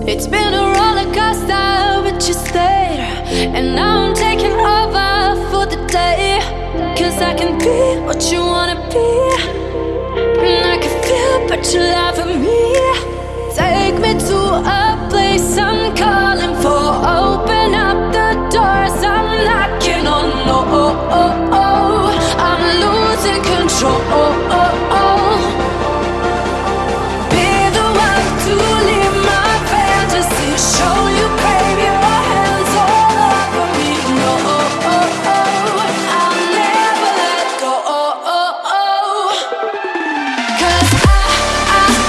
It's been a roller coaster, but you stayed. And now I'm taking over for the day. Cause I can be what you wanna be. And I can feel, but you love me. Take me to a place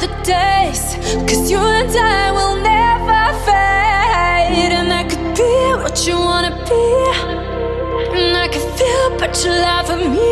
the days. Cause you and I will never fade. And I could be what you wanna be. And I can feel, but you love me.